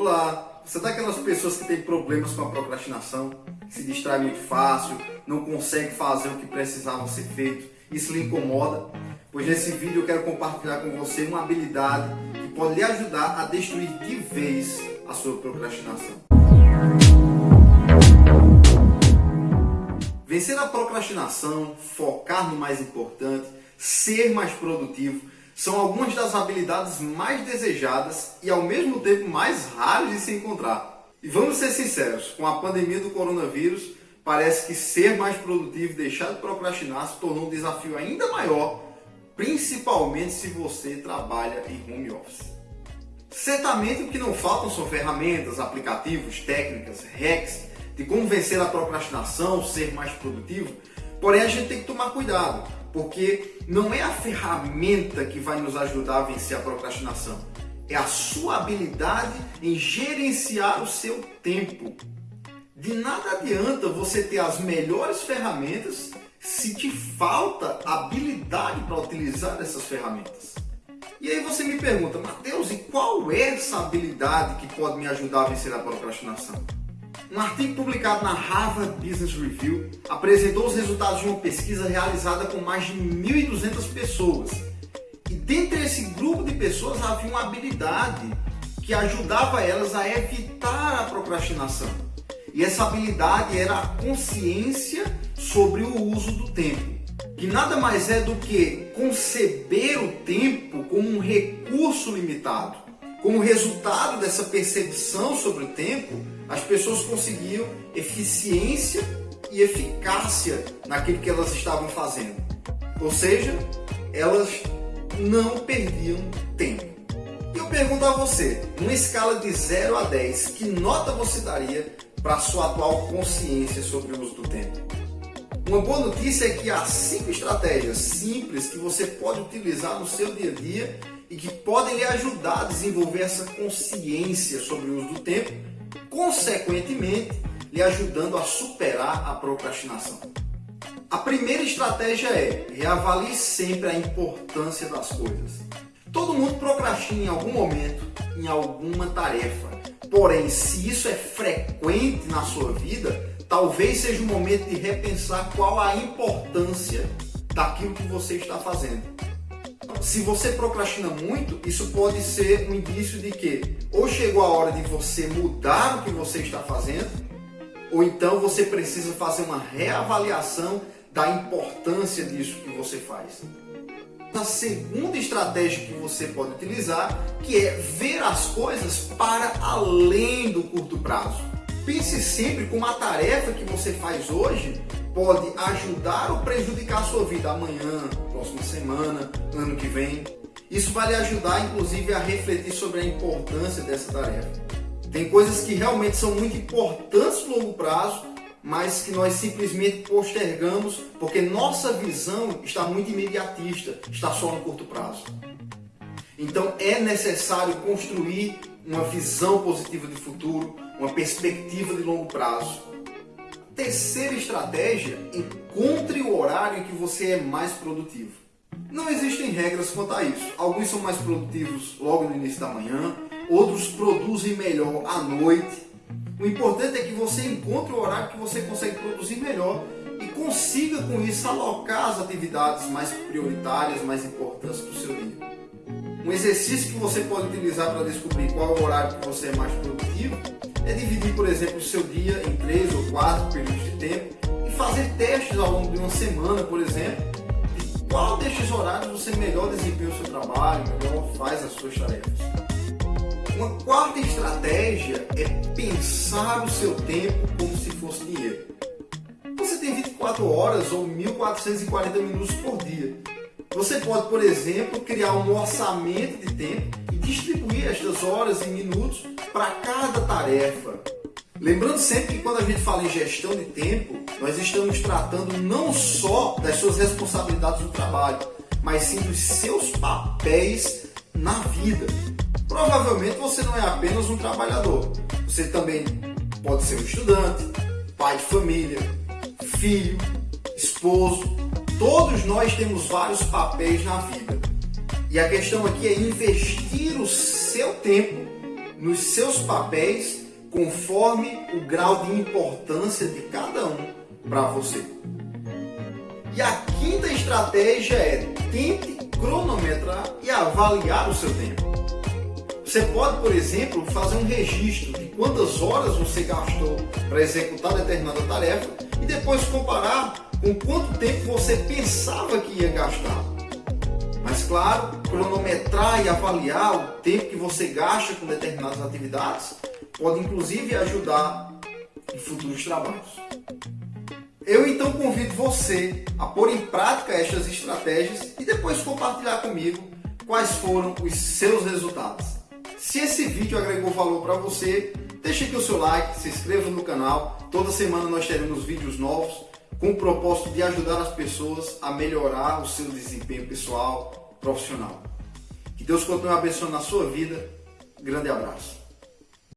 Olá, você é daquelas pessoas que tem problemas com a procrastinação, se distrai muito fácil, não consegue fazer o que precisava ser feito, isso lhe incomoda? Pois nesse vídeo eu quero compartilhar com você uma habilidade que pode lhe ajudar a destruir de vez a sua procrastinação. Vencer a procrastinação, focar no mais importante, ser mais produtivo, são algumas das habilidades mais desejadas e ao mesmo tempo mais raras de se encontrar. E vamos ser sinceros, com a pandemia do coronavírus, parece que ser mais produtivo, deixar de procrastinar se tornou um desafio ainda maior, principalmente se você trabalha em home office. Certamente o que não faltam são ferramentas, aplicativos, técnicas, hacks de como vencer a procrastinação, ser mais produtivo, porém a gente tem que tomar cuidado porque não é a ferramenta que vai nos ajudar a vencer a procrastinação, é a sua habilidade em gerenciar o seu tempo. De nada adianta você ter as melhores ferramentas se te falta habilidade para utilizar essas ferramentas. E aí você me pergunta, Mateus, e qual é essa habilidade que pode me ajudar a vencer a procrastinação? Um artigo publicado na Harvard Business Review apresentou os resultados de uma pesquisa realizada com mais de 1.200 pessoas. E dentre esse grupo de pessoas havia uma habilidade que ajudava elas a evitar a procrastinação. E essa habilidade era a consciência sobre o uso do tempo, que nada mais é do que conceber o tempo como um recurso limitado. Como resultado dessa percepção sobre o tempo, as pessoas conseguiam eficiência e eficácia naquilo que elas estavam fazendo. Ou seja, elas não perdiam tempo. E eu pergunto a você, numa escala de 0 a 10, que nota você daria para a sua atual consciência sobre o uso do tempo? Uma boa notícia é que há cinco estratégias simples que você pode utilizar no seu dia a dia e que podem lhe ajudar a desenvolver essa consciência sobre o uso do tempo consequentemente lhe ajudando a superar a procrastinação. A primeira estratégia é reavalie sempre a importância das coisas. Todo mundo procrastina em algum momento, em alguma tarefa. Porém, se isso é frequente na sua vida, talvez seja o momento de repensar qual a importância daquilo que você está fazendo. Se você procrastina muito, isso pode ser um indício de que ou chegou a hora de você mudar o que você está fazendo, ou então você precisa fazer uma reavaliação da importância disso que você faz. A segunda estratégia que você pode utilizar, que é ver as coisas para além do curto prazo. Pense sempre como a tarefa que você faz hoje pode ajudar ou prejudicar a sua vida amanhã, próxima semana, ano que vem. Isso vai lhe ajudar, inclusive, a refletir sobre a importância dessa tarefa. Tem coisas que realmente são muito importantes no longo prazo, mas que nós simplesmente postergamos porque nossa visão está muito imediatista, está só no curto prazo. Então é necessário construir uma visão positiva de futuro, uma perspectiva de longo prazo. Terceira estratégia, encontre o horário em que você é mais produtivo. Não existem regras quanto a isso. Alguns são mais produtivos logo no início da manhã, outros produzem melhor à noite. O importante é que você encontre o horário que você consegue produzir melhor e consiga com isso alocar as atividades mais prioritárias, mais importantes do seu dia. Um exercício que você pode utilizar para descobrir qual é o horário que você é mais produtivo é dividir, por exemplo, o seu dia em três ou quatro períodos de tempo e fazer testes ao longo de uma semana, por exemplo, de qual destes horários você melhor desempenha o seu trabalho, melhor faz as suas tarefas. Uma quarta estratégia é pensar o seu tempo como se fosse dinheiro. Você tem 24 horas ou 1440 minutos por dia. Você pode, por exemplo, criar um orçamento de tempo distribuir estas horas e minutos para cada tarefa. Lembrando sempre que quando a gente fala em gestão de tempo, nós estamos tratando não só das suas responsabilidades no trabalho, mas sim dos seus papéis na vida. Provavelmente você não é apenas um trabalhador, você também pode ser um estudante, pai de família, filho, esposo. Todos nós temos vários papéis na vida. E a questão aqui é investir o seu tempo nos seus papéis conforme o grau de importância de cada um para você. E a quinta estratégia é tente cronometrar e avaliar o seu tempo. Você pode, por exemplo, fazer um registro de quantas horas você gastou para executar determinada tarefa e depois comparar com quanto tempo você pensava que ia gastar. Mas claro, cronometrar e avaliar o tempo que você gasta com determinadas atividades pode inclusive ajudar em futuros trabalhos. Eu então convido você a pôr em prática estas estratégias e depois compartilhar comigo quais foram os seus resultados. Se esse vídeo agregou valor para você, deixe aqui o seu like, se inscreva no canal. Toda semana nós teremos vídeos novos com o propósito de ajudar as pessoas a melhorar o seu desempenho pessoal, profissional. Que Deus continue abençoando a sua vida. Grande abraço.